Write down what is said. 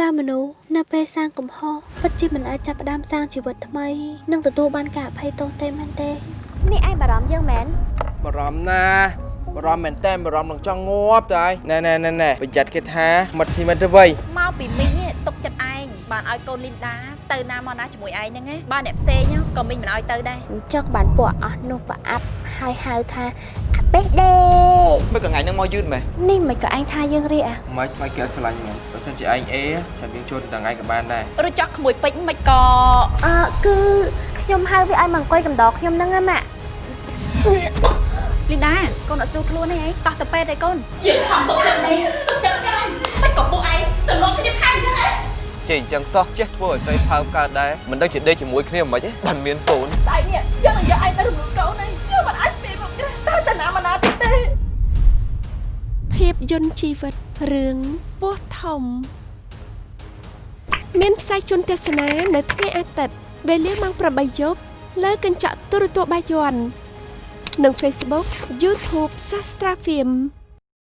តាមមនុស្សនៅពេលសាងកំហុសពិតជាមិនអាចចាប់ផ្ដើមសាងជីវិតថ្មីនិងទទួលបានការអភ័យទោសទេមែនទេនេះឯងបារម្ភយើងមែនបារម្ភណាបារម្ភមែនតើបារម្ភនឹងចង់ងាប់ទៅហើយណែណែណែណែប្រយ័ត្នគេថាមិត្តស៊ីមិត្តទៅវៃមកពីមីងនេះទុកចិត្តឯងបានឲ្យកូនលីនដាទៅណាមកណាជាមួយឯងហ្នឹងណាបានអ្នកផ្សេងក៏មីងមិនឲ្យទៅដែរអញ្ចឹងបានពួកអស់នោះប្រអាប់ហើយហៅថាអាបេះដេ មើលកថ្ងៃហ្នឹងមកយឺតមែននេះមិនក៏ឯងថាយើងរៀកអាមិនខ្លាចគេស្រឡាញ់មែនបើសិនជាឯងអេចាំយើងចូលទៅដល់ឯងក៏បានដែរឬចោះក្មួយពេជ្រមិនក៏អឺគឺខ្ញុំហៅវាឲ្យមកអង្គុយកំដរខ្ញុំហ្នឹងណាម៉ាក់លីនដាកូនអត់ស្រួលខ្លួនទេឯងតោះទៅពេទ្យឯងកូនយើងខំបុកចិត្តនេះចិត្តកាយមិនក៏ពួកឯងទៅលោកខ្ញុំខាងចឹងហ៎ចេះអញ្ចឹងសោះចេះធ្វើឲ្យស្រីផើមកើតដែរមិនដឹងជាដេកជាមួយគ្នាមិនខ្មិចទេបានមានកូនស្អែកនេះយើងនឹងយកឯងទៅ ភាពយន្តជីវិតរឿងពោះធំ មានផ្សាយជូនទស្សនានៅថ្ងៃអាទិត្យវេលាម៉ោង8យប់លើកញ្ចក់ទូរទស្សន៍បាយ័ននិង Facebook YouTube Sastra Film